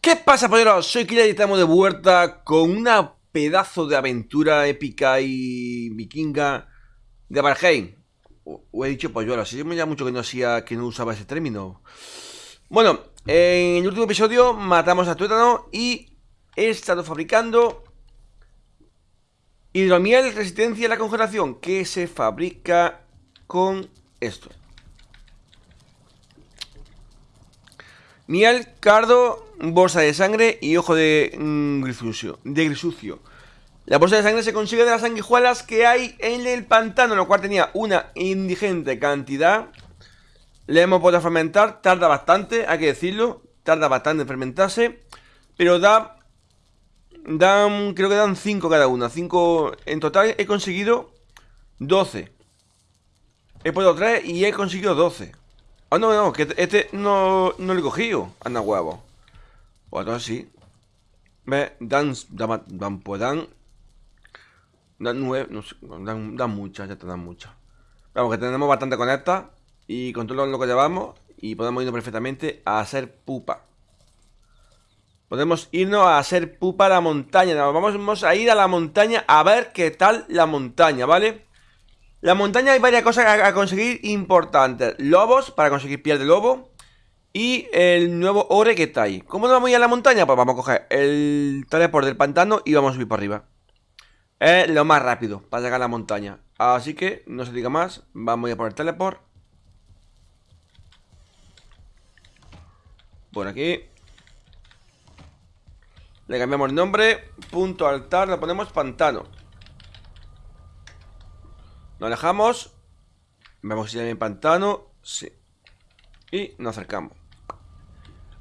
¿Qué pasa, polleros? Soy Killer y estamos de vuelta con una pedazo de aventura épica y vikinga de Valheim. O, he dicho polluelo, así me mucho que no hacía, que no usaba ese término. Bueno, en el último episodio matamos a Tuétano y he estado fabricando hidromiel resistencia a la congelación, que se fabrica con esto. Miel, cardo, bolsa de sangre y ojo de mm, grisucio, de grisucio. La bolsa de sangre se consigue de las sanguijuelas que hay en el pantano, lo cual tenía una indigente cantidad. Le hemos podido fermentar, tarda bastante, hay que decirlo, tarda bastante en fermentarse, pero da, dan, creo que dan 5 cada una, 5 en total he conseguido 12. He puesto 3 y he conseguido 12. Ah, no, no, que este no, no lo he cogido. Anda huevo. O entonces sí. Ve, dan, dan, dan, pues dan. Dan nueve, no sé, dan, dan muchas, ya te dan muchas. Vamos, que tenemos bastante con esta. Y con todo lo que llevamos. Y podemos irnos perfectamente a hacer pupa. Podemos irnos a hacer pupa a la montaña. Vamos a ir a la montaña a ver qué tal la montaña, ¿vale? La montaña hay varias cosas a, conseguir importantes. Lobos, para conseguir piel de lobo. Y el nuevo ore que está ahí. ¿Cómo nos vamos a ir a la montaña? Pues vamos a coger el teleport del pantano y vamos a subir por arriba. Es lo más rápido para llegar a la montaña. Así que, no se diga más, vamos a ir por el teleport. Por aquí. Le cambiamos el nombre. Punto altar, le ponemos pantano. Nos alejamos Vemos si hay pantano Sí. Y nos acercamos.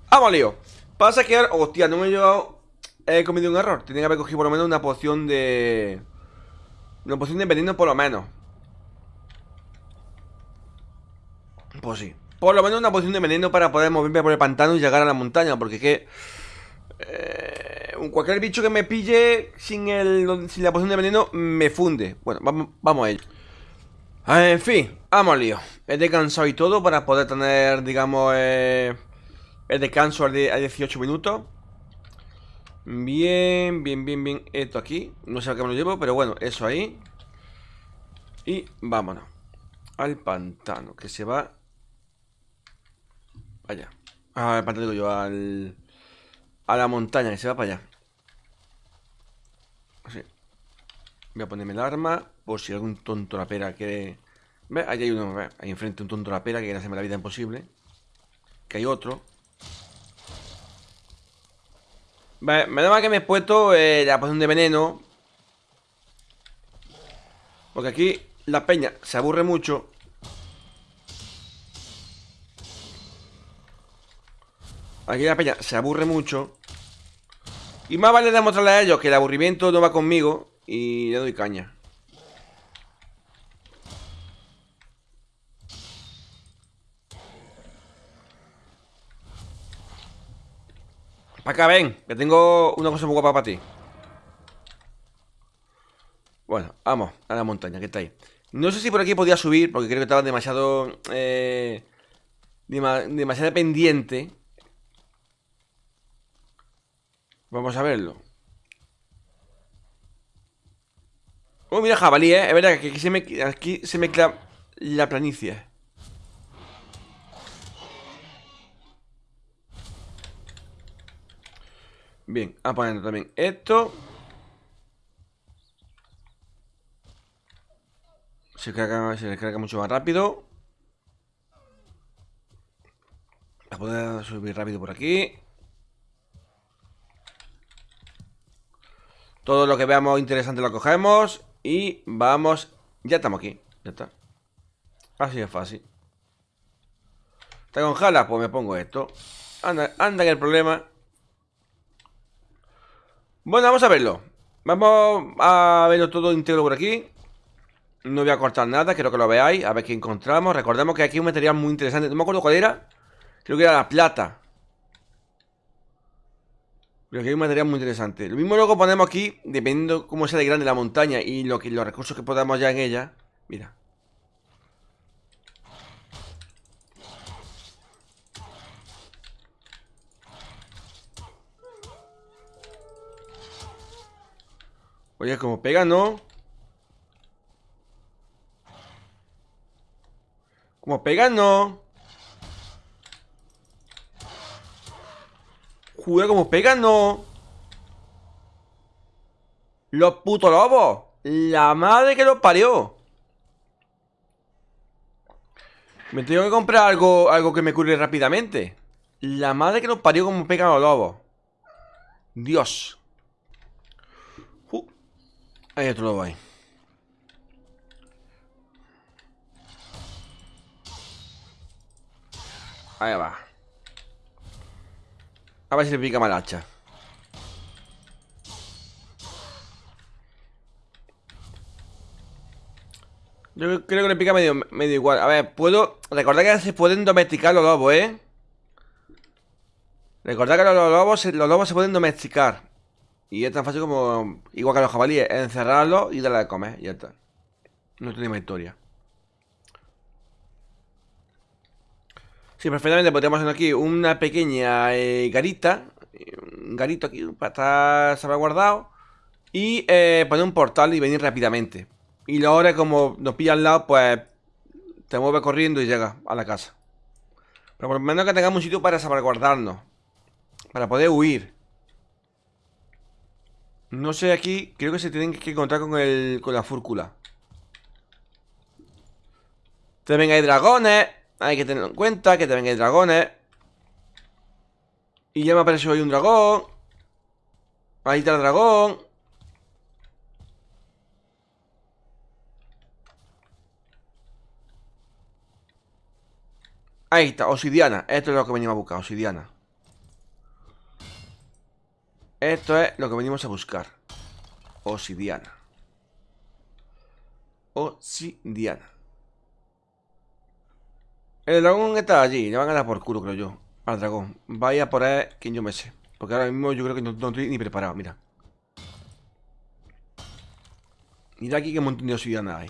¡Vamos, lío! Pasa que ahora... Hostia, no me he llevado... He cometido un error. Tenía que haber cogido por lo menos una poción de... Una poción de veneno por lo menos. Pues sí. Por lo menos una poción de veneno para poder moverme por el pantano y llegar a la montaña Porque es que... Eh, cualquier bicho que me pille sin, el, sin la poción de veneno me funde. Bueno, vamos, vamos a ello en fin, vamos lío. He descansado y todo para poder tener, digamos, eh, el descanso a 18 minutos. Bien, bien, bien, bien. Esto aquí. No sé a qué me lo llevo, pero bueno, eso ahí. Y vámonos. Al pantano, que se va... Allá. Ah, al pantano digo yo, al... A la montaña, que se va para allá. Así. Voy a ponerme el arma Por si algún tonto la pera quiere... ¿Ve? Ahí hay uno, ahí enfrente un tonto la pera Que quiere hacerme la vida imposible. Que hay otro. Vale, menos mal que me he puesto eh, la poción de veneno. Porque aquí la peña se aburre mucho. Aquí la peña se aburre mucho. Y más vale demostrarle a ellos que el aburrimiento no va conmigo y le doy caña. Acá, ven, que tengo una cosa muy guapa para ti. Bueno, vamos a la montaña, que está ahí. No sé si por aquí podía subir, porque creo que estaba demasiado... Eh, demasiado pendiente. Vamos a verlo. Oh, mira jabalí, ¿eh? Es verdad que aquí se, me, aquí se mezcla la planicie. Bien, a poner también esto. Se carga, mucho más rápido. a poder subir rápido por aquí. Todo lo que veamos interesante lo cogemos. Y vamos... Ya estamos aquí. Ya está. Así es fácil. ¿Está con jala? Pues me pongo esto. Anda, anda que el problema... Bueno, vamos a verlo. Vamos a verlo todo íntegro por aquí. No voy a cortar nada, quiero que lo veáis. A ver qué encontramos. Recordemos que aquí hay un material muy interesante. No me acuerdo cuál era. Creo que era la plata. Pero aquí hay un material muy interesante. Lo mismo luego ponemos aquí, dependiendo cómo sea de grande la montaña y lo que, los recursos que podamos ya en ella. Mira. Oye, como pega, ¿no? Como pega, ¿no? Juega como pega, ¿no? Los putos lobos La madre que los parió Me tengo que comprar algo, algo que me cure rápidamente La madre que los parió como pegan los lobos Dios. Hay otro lobo ahí Ahí va A ver si le pica mal hacha Yo creo que le pica medio, medio igual. A ver, puedo... Recordad que se pueden domesticar los lobos, ¿eh? Recordad que los lobos, los lobos se pueden domesticar. Y es tan fácil como... Igual que los jabalíes. Encerrarlos y darle de comer. Y ya está. No tiene historia. Sí, perfectamente podríamos hacer aquí una pequeña eh, garita. Un garito aquí para estar salvaguardado. Y eh, poner un portal y venir rápidamente. Y ahora como nos pilla al lado, pues te mueve corriendo y llega a la casa. Pero por lo menos que tengamos un sitio para salvaguardarnos. Para poder huir. No sé aquí, creo que se tienen que encontrar con, el, con la fúrcula. También hay dragones. Hay que tenerlo en cuenta que también hay dragones. Y ya me apareció hoy un dragón. Ahí está el dragón. Ahí está, obsidiana Esto es lo que venimos a buscar, obsidiana Esto es lo que venimos a buscar. Obsidiana Obsidiana El dragón está allí Le van a dar por culo, creo yo Al dragón. Vaya por ahí, quien yo me sé Porque ahora mismo yo creo que no, estoy ni preparado, mira. Mira aquí qué montón de obsidiana hay.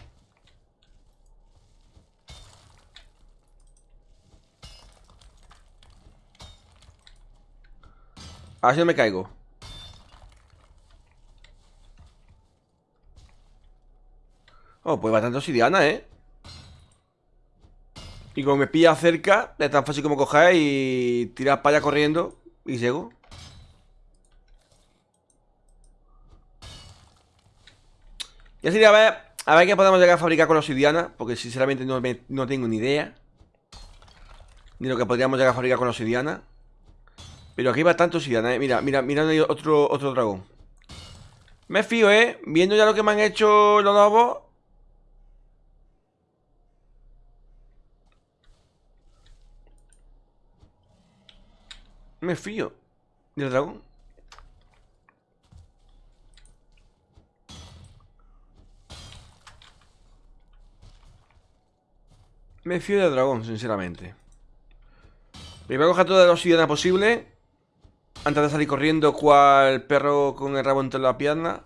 A ver si no me caigo. Oh, pues bastante obsidiana, ¿eh? Y como me pilla cerca, es tan fácil como coger y tirar para allá corriendo y llego. Ya sería a ver, a ver qué podemos llegar a fabricar con la obsidiana, porque sinceramente no, no tengo ni idea. Ni lo que podríamos llegar a fabricar con la obsidiana. Pero aquí va tanto obsidiana, ¿eh? Mira, mira, mira, hay otro, otro dragón. Me fío, ¿eh? Viendo ya lo que me han hecho los lobos. Me fío del dragón. Me fío del dragón, sinceramente. Primero coger toda la obsidiana posible antes de salir corriendo, cual perro con el rabo entre la pierna.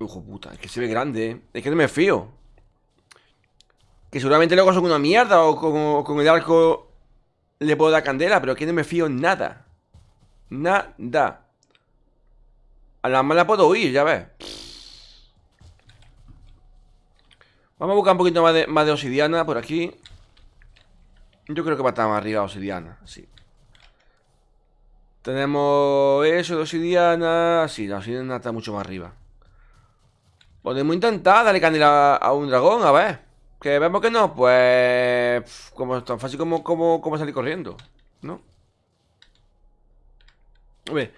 Hijo puta, es que se ve grande, ¿eh? Es que no me fío. Que seguramente luego son una mierda o como con el arco le puedo dar candela, pero que no me fío nada. Nada. A la mala puedo huir, ya ves. Vamos a buscar un poquito más de, más de obsidiana por aquí. Yo creo que va a estar más arriba obsidiana, sí. Tenemos eso de obsidiana. Sí, la obsidiana está mucho más arriba. Podemos intentar darle candela a un dragón, a ver. Que vemos que no, pues... Como tan fácil como, como, salir corriendo, ¿no? Ver,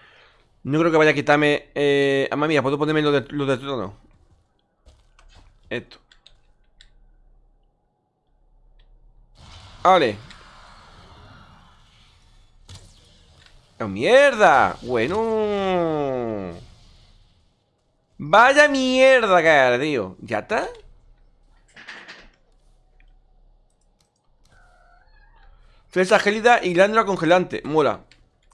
no creo que vaya a quitarme... Eh, mamá mía, ¿puedo ponerme lo de, lo de trono? Esto. Vale. ¡Oh, mierda! Bueno. Vaya mierda, cara, tío. ¿Ya está? Fresa gélida y glándula congelante. Mola.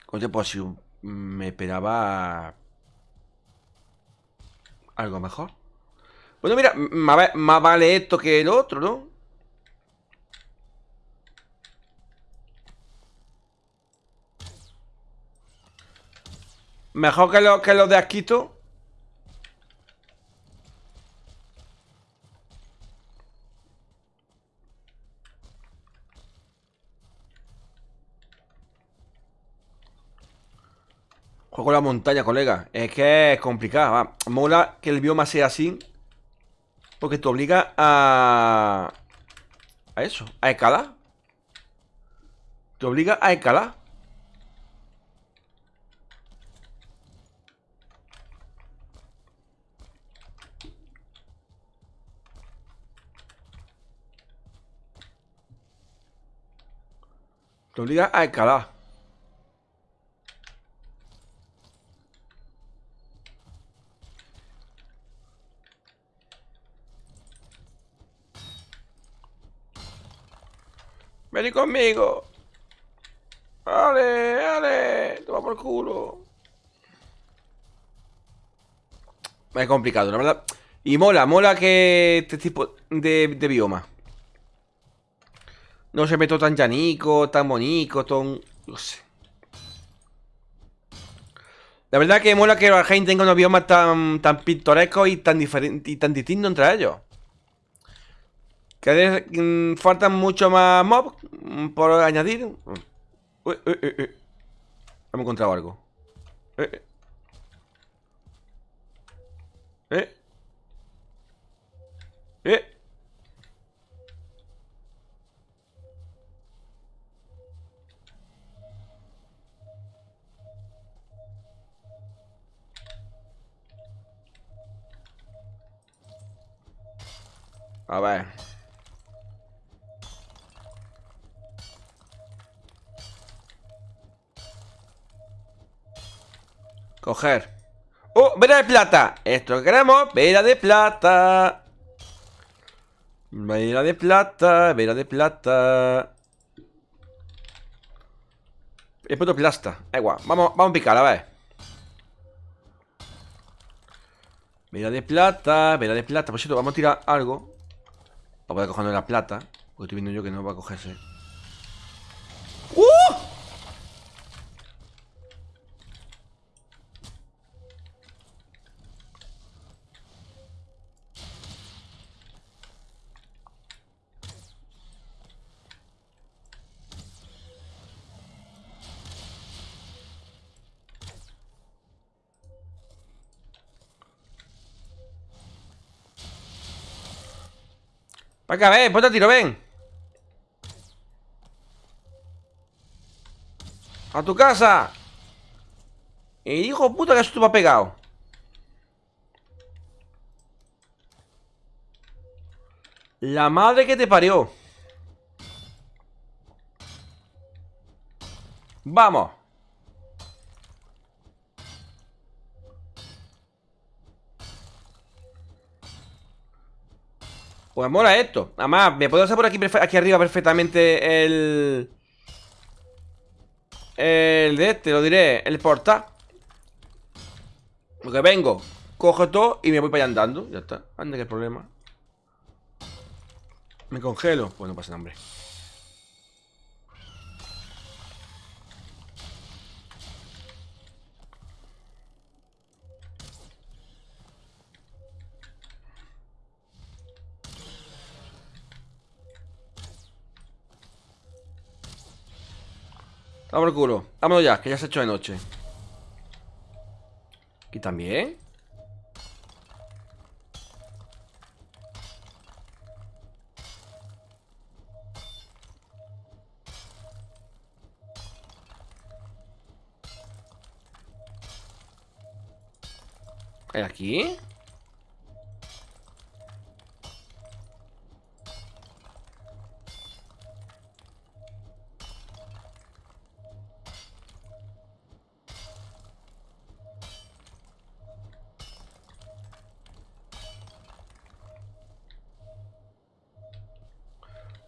Coño, pues si me esperaba... Algo mejor. Bueno, mira, más vale esto que el otro, ¿no? Mejor que los que los de Asquito. Juego la montaña, colega. Es que es complicado. Mola que el bioma sea así. Porque te obliga a... A eso, a escalar. Te obliga a escalar. Te obliga a escalar. Vení conmigo. Dale, dale. Toma por culo. Es complicado, la verdad. Y mola, mola que este tipo de, bioma. No se meto tan llanico, tan bonito, tan... No sé. La verdad que mola que gente tenga unos biomas tan, tan pintorescos y tan diferentes y tan distintos entre ellos. Que mm, faltan mucho más mobs mm, por añadir. Uy, uy, uy. Hemos encontrado algo. Eh. Eh. Eh. A ver. Coger. ¡Oh! ¡Vela de plata! Esto que queremos Vela de plata. Vela de plata Vela de plata. He puesto plasta. Igual Vamos, vamos a picar a ver. Vela de plata Vela de plata. Por cierto, vamos a tirar algo. Para poder cogernos la plata Porque estoy viendo yo que no va a cogerse Venga, ven, ponte a tiro, ven. A tu casa. Y hijo puta que esto ha pegado. La madre que te parió. Vamos Pues mola esto. Además, me puedo hacer por aquí, aquí arriba perfectamente el... El de este, lo diré El portal. Porque vengo, cojo todo y me voy para allá andando. Ya está, anda que problema. Me congelo. Pues no pasa hambre El culo. Vámonos ya, que ya se ha hecho de noche. Aquí también. ¿Hay aquí?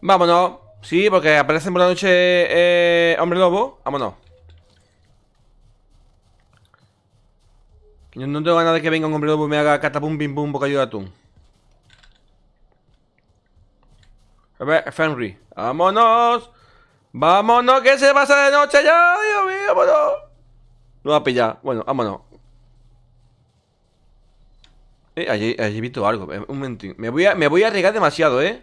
Vámonos. Sí, porque aparecen por la noche eh, Hombre Lobo. Vámonos. Yo no tengo ganas de que venga un Hombre Lobo y me haga catapum, bim, bum, bocadillo de atún. A ver, Fenry. ¡Vámonos! ¡Vámonos, que se pasa de noche ya! ¡Dios mío, vámonos! No va a pillar. Bueno, vámonos. Eh, allí, allí he visto algo. Eh, un momentín. Me voy a, me voy a arriesgar demasiado, ¿eh?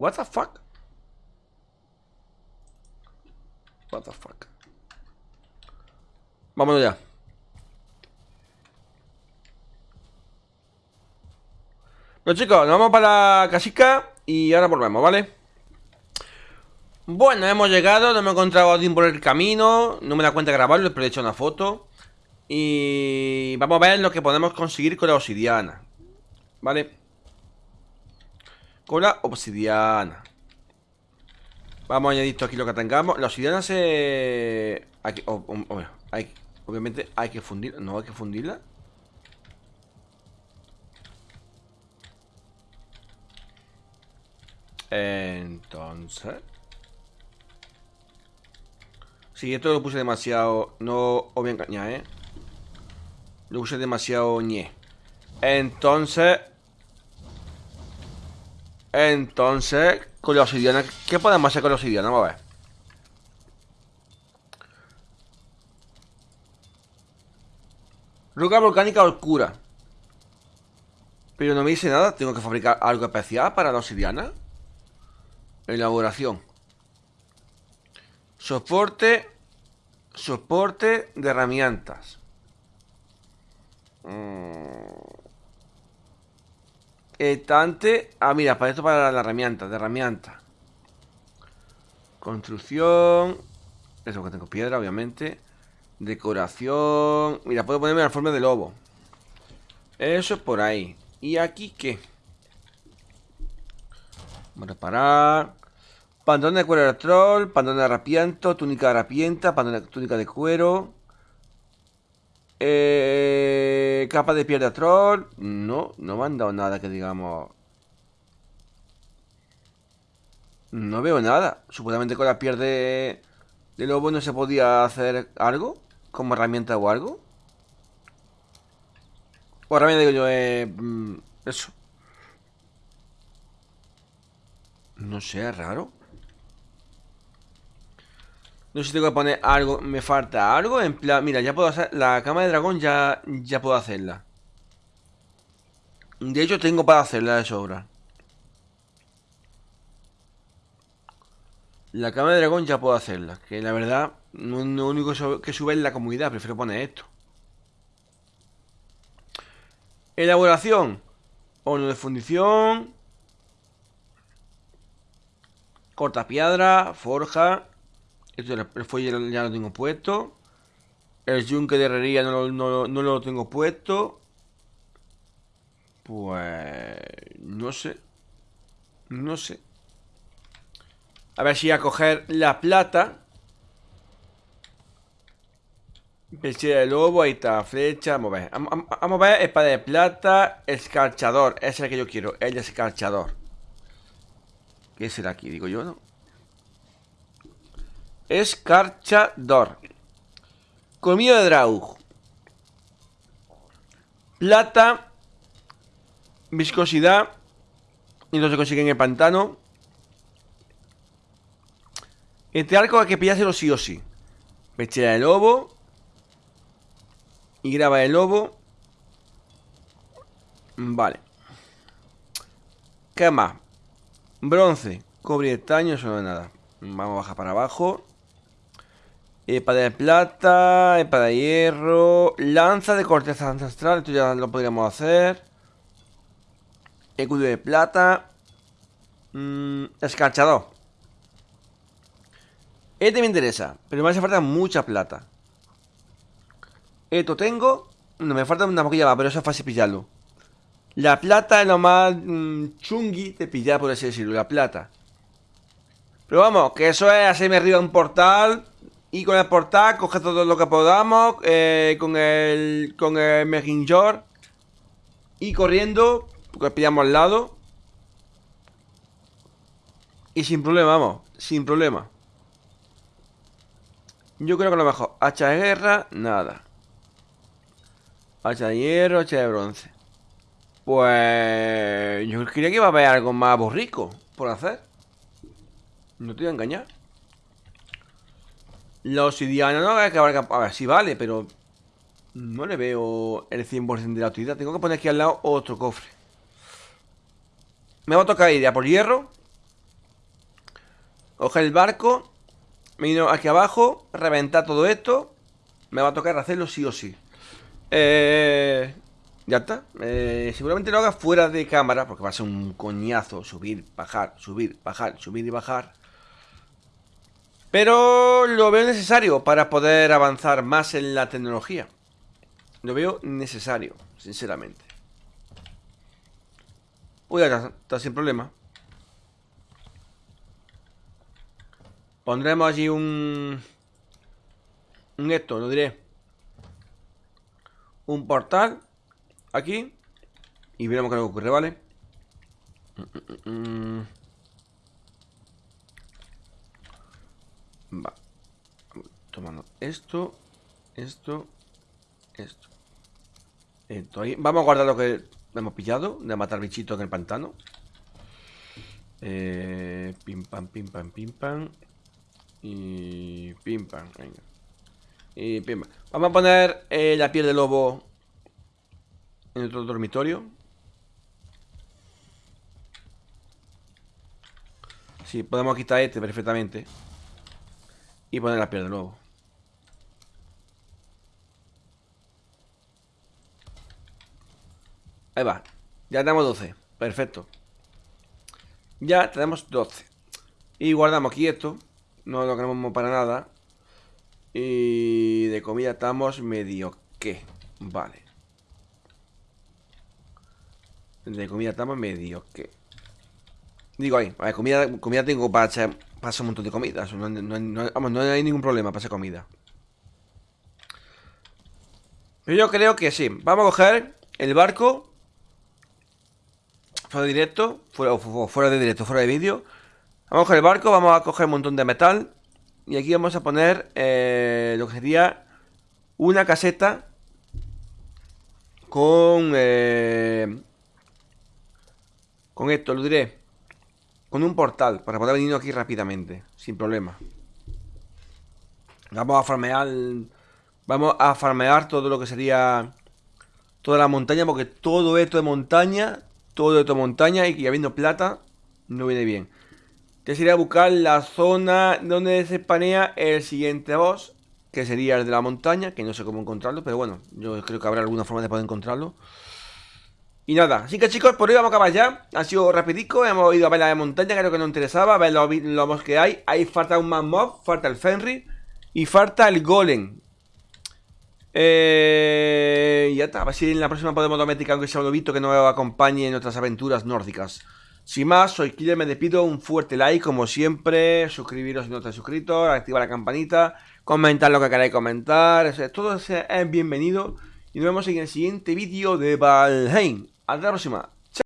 What the fuck? What the fuck? Vámonos ya. Bueno chicos, nos vamos para la casica y ahora volvemos, ¿vale? Bueno, hemos llegado, no me he encontrado a Odin por el camino No me da cuenta de grabarlo, pero he hecho una foto Y vamos a ver lo que podemos conseguir con la obsidiana ¿Vale? Con la obsidiana Vamos a añadir esto aquí lo que tengamos La obsidiana se... Hay, obviamente hay que fundirla No hay que fundirla Entonces Sí, esto lo puse demasiado... No os voy engañar, ¿eh? Lo puse demasiado ñe. Entonces... Entonces, con la obsidiana... ¿Qué podemos hacer con la obsidiana? Vamos a ver. Roca volcánica oscura. Pero no me dice nada. ¿Tengo que fabricar algo especial para la obsidiana? Elaboración. Soporte. Soporte de herramientas. Mm. Estante. Ah, mira, para esto para la herramienta, de herramienta. Construcción. Eso que tengo piedra, obviamente. Decoración. Mira, puedo ponerme la forma de lobo. Eso es por ahí. ¿Y aquí qué? Vamos a reparar. Pantalón de cuero de troll, pantalón de harapiento, túnica de harapienta, pantalón de túnica de cuero. Eh, capa de piel de troll. No, no me han dado nada que digamos. No veo nada. Supuestamente con la piel de, de lobo no se podía hacer algo. Como herramienta o algo. O herramienta digo yo, eh, mm, eso. No sé, es raro. No sé si tengo que poner algo Me falta algo En plan, mira, ya puedo hacer La cama de dragón ya, ya puedo hacerla. De hecho tengo para hacerla de sobra. La cama de dragón ya puedo hacerla Que la verdad No es lo único que sube en la comunidad Prefiero poner esto. Elaboración Horno de fundición Corta piedra Forja el fuelle ya lo tengo puesto. El yunque de herrería no, lo tengo puesto. Pues... No sé. No sé. A ver si a coger la plata. Pechera de lobo, ahí está, flecha, vamos a ver. Vamos, a ver, espada de plata, escarchador. Ese es el que yo quiero, el escarchador. ¿Qué será aquí? Digo yo, ¿no? Escarchador. Colmillo de Draug. Plata. Viscosidad. Y no se consigue en el pantano. Este arco hay que pillárselo sí o sí. Pechera de lobo. Y graba de lobo. Vale. ¿Qué más? Bronce. Cobre estaño, eso no es nada. Vamos a bajar para abajo. Espada de plata, espada de hierro, lanza de corteza ancestral, esto ya lo podríamos hacer. Escudo de plata. Mmm, escarchador. Este me interesa, pero me hace falta mucha plata. Esto tengo. No, me falta una poquilla más, pero eso es fácil pillarlo. La plata es lo más mm, chungui de pillar, por así decirlo, la plata. Pero vamos, que eso es hacerme arriba un portal y con el portal coge todo lo que podamos eh, Con el Con el Mejinjor Y corriendo Porque pillamos al lado. Y sin problema, vamos Sin problema. Yo creo que lo mejor Hacha de guerra, nada. Hacha de hierro, hacha de bronce. Pues... Yo creía que iba a haber algo más borrico por hacer. No te voy a engañar. La obsidiana no hay que abarcar... A ver, sí vale, pero... No le veo el 100% de la utilidad. Tengo que poner aquí al lado otro cofre. Me va a tocar ir a por hierro. Coger el barco. Vino aquí abajo. Reventar todo esto. Me va a tocar hacerlo sí o sí. Eh, ya está. Eh, seguramente lo haga fuera de cámara. Porque va a ser un coñazo. Subir, bajar, subir, bajar, subir y bajar. Pero lo veo necesario para poder avanzar más en la tecnología. Lo veo necesario, sinceramente. Uy, ya está, sin problema. Pondremos allí un... Un esto, lo diré. Un portal. Aquí. Y veremos qué ocurre, ¿vale? Mm, mm, mm, Va. Tomando esto, esto, esto. esto ahí. Vamos a guardar lo que hemos pillado de matar bichitos en el pantano. Eh, pim pam, pim pam, pim pam. Y pim pam, venga. Y pim pam. Vamos a poner eh, la piel de lobo en otro dormitorio. Sí, podemos quitar este perfectamente. Y poner la piel de nuevo. Ahí va. Ya tenemos 12. Perfecto. Ya tenemos 12. Y guardamos aquí esto. No lo queremos para nada. Y de comida estamos medio que. Vale. De comida estamos medio que. Digo ahí, a comida, comida tengo para echar pasa un montón de comida. No, hay ningún problema para comida. Pero yo creo que sí. Vamos a coger el barco. Fuera de directo. Fuera, fuera de directo, fuera de vídeo. Vamos a coger el barco, vamos a coger un montón de metal. Y aquí vamos a poner eh, lo que sería una caseta con... Eh, con esto, lo diré. Con un portal para poder venir aquí rápidamente, sin problema. Vamos a farmear... Vamos a farmear todo lo que sería... Toda la montaña, porque todo esto de montaña... Todo esto de montaña y habiendo plata, no viene bien. Que sería buscar la zona donde se panea el siguiente boss, que sería el de la montaña, que no sé cómo encontrarlo, pero bueno, yo creo que habrá alguna forma de poder encontrarlo. Y nada, así que chicos, por hoy vamos a acabar ya. Ha sido rapidico, hemos ido a ver la de montaña Creo que nos interesaba, a ver los, que hay. Ahí falta un más mob, falta el Fenry Y falta el Golem. Eh, ya está, a ver si en la próxima podemos domesticar aunque sea un lobito que nos acompañe en nuestras aventuras nórdicas. Sin más, soy Killer, me despido, un fuerte like como siempre, suscribiros si no estáis suscritos, activar la campanita, comentar lo que queráis comentar, todo es bienvenido y nos vemos en el siguiente vídeo de Valheim. Hasta la próxima.